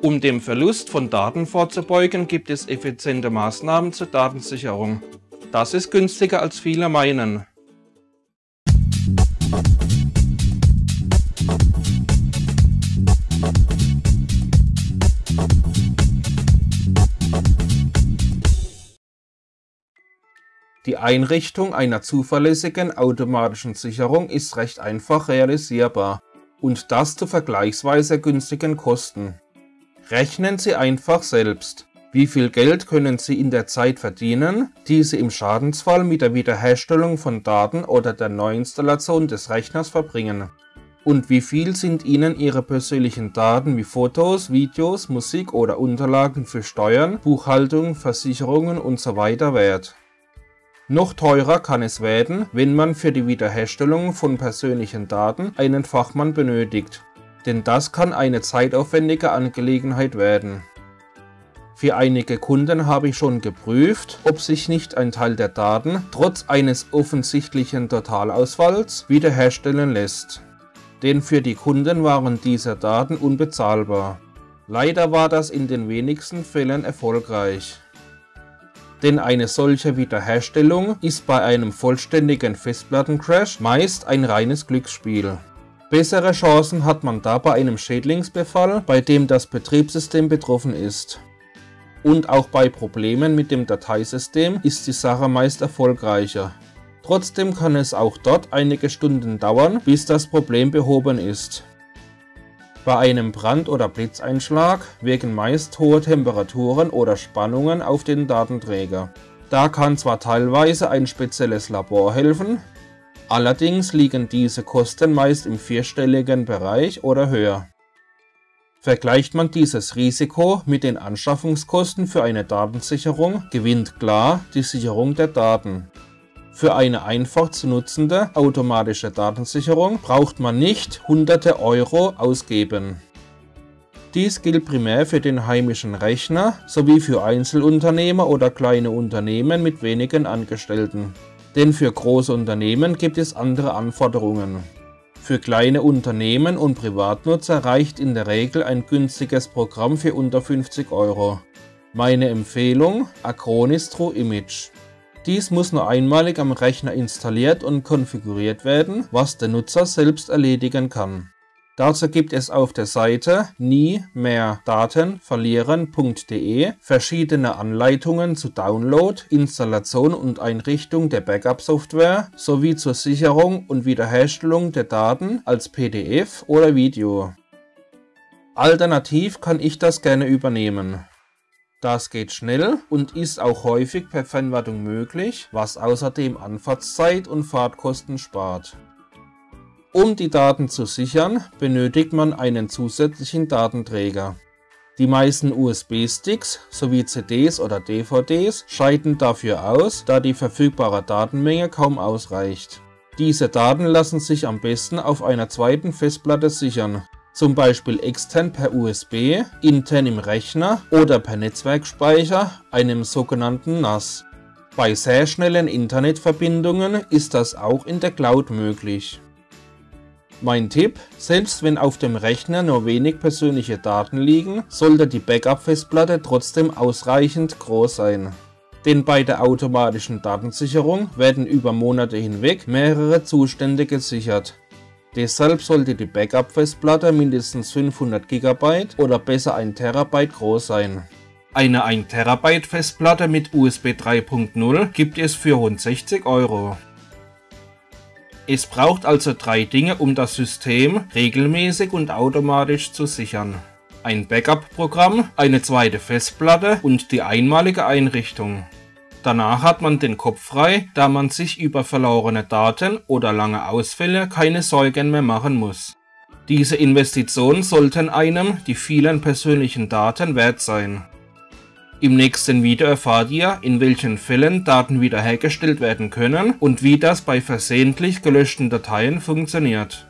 Um dem Verlust von Daten vorzubeugen, gibt es effiziente Maßnahmen zur Datensicherung. Das ist günstiger als viele meinen. Die Einrichtung einer zuverlässigen automatischen Sicherung ist recht einfach realisierbar und das zu vergleichsweise günstigen Kosten. Rechnen Sie einfach selbst. Wie viel Geld können Sie in der Zeit verdienen, die Sie im Schadensfall mit der Wiederherstellung von Daten oder der Neuinstallation des Rechners verbringen? Und wie viel sind Ihnen Ihre persönlichen Daten wie Fotos, Videos, Musik oder Unterlagen für Steuern, Buchhaltung, Versicherungen usw. So wert? Noch teurer kann es werden, wenn man für die Wiederherstellung von persönlichen Daten einen Fachmann benötigt denn das kann eine zeitaufwendige Angelegenheit werden. Für einige Kunden habe ich schon geprüft, ob sich nicht ein Teil der Daten trotz eines offensichtlichen Totalausfalls wiederherstellen lässt. Denn für die Kunden waren diese Daten unbezahlbar. Leider war das in den wenigsten Fällen erfolgreich. Denn eine solche Wiederherstellung ist bei einem vollständigen Festplattencrash meist ein reines Glücksspiel. Bessere Chancen hat man da bei einem Schädlingsbefall, bei dem das Betriebssystem betroffen ist. Und auch bei Problemen mit dem Dateisystem ist die Sache meist erfolgreicher. Trotzdem kann es auch dort einige Stunden dauern, bis das Problem behoben ist. Bei einem Brand- oder Blitzeinschlag wirken meist hohe Temperaturen oder Spannungen auf den Datenträger. Da kann zwar teilweise ein spezielles Labor helfen, Allerdings liegen diese Kosten meist im vierstelligen Bereich oder höher. Vergleicht man dieses Risiko mit den Anschaffungskosten für eine Datensicherung, gewinnt klar die Sicherung der Daten. Für eine einfach zu nutzende automatische Datensicherung braucht man nicht hunderte Euro ausgeben. Dies gilt primär für den heimischen Rechner sowie für Einzelunternehmer oder kleine Unternehmen mit wenigen Angestellten denn für große Unternehmen gibt es andere Anforderungen. Für kleine Unternehmen und Privatnutzer reicht in der Regel ein günstiges Programm für unter 50 Euro. Meine Empfehlung Acronis True Image. Dies muss nur einmalig am Rechner installiert und konfiguriert werden, was der Nutzer selbst erledigen kann. Dazu gibt es auf der Seite nie mehr Daten verlieren.de verschiedene Anleitungen zu Download, Installation und Einrichtung der Backup-Software sowie zur Sicherung und Wiederherstellung der Daten als PDF oder Video. Alternativ kann ich das gerne übernehmen. Das geht schnell und ist auch häufig per Fernwartung möglich, was außerdem Anfahrtszeit und Fahrtkosten spart. Um die Daten zu sichern, benötigt man einen zusätzlichen Datenträger. Die meisten USB-Sticks sowie CDs oder DVDs scheiden dafür aus, da die verfügbare Datenmenge kaum ausreicht. Diese Daten lassen sich am besten auf einer zweiten Festplatte sichern, zum Beispiel extern per USB, intern im Rechner oder per Netzwerkspeicher, einem sogenannten NAS. Bei sehr schnellen Internetverbindungen ist das auch in der Cloud möglich. Mein Tipp, selbst wenn auf dem Rechner nur wenig persönliche Daten liegen, sollte die Backup-Festplatte trotzdem ausreichend groß sein. Denn bei der automatischen Datensicherung werden über Monate hinweg mehrere Zustände gesichert. Deshalb sollte die Backup-Festplatte mindestens 500 GB oder besser 1 TB groß sein. Eine 1 TB Festplatte mit USB 3.0 gibt es für rund 60 Euro. Es braucht also drei Dinge, um das System regelmäßig und automatisch zu sichern. Ein Backup-Programm, eine zweite Festplatte und die einmalige Einrichtung. Danach hat man den Kopf frei, da man sich über verlorene Daten oder lange Ausfälle keine Sorgen mehr machen muss. Diese Investitionen sollten einem die vielen persönlichen Daten wert sein. Im nächsten Video erfahrt ihr, in welchen Fällen Daten wiederhergestellt werden können und wie das bei versehentlich gelöschten Dateien funktioniert.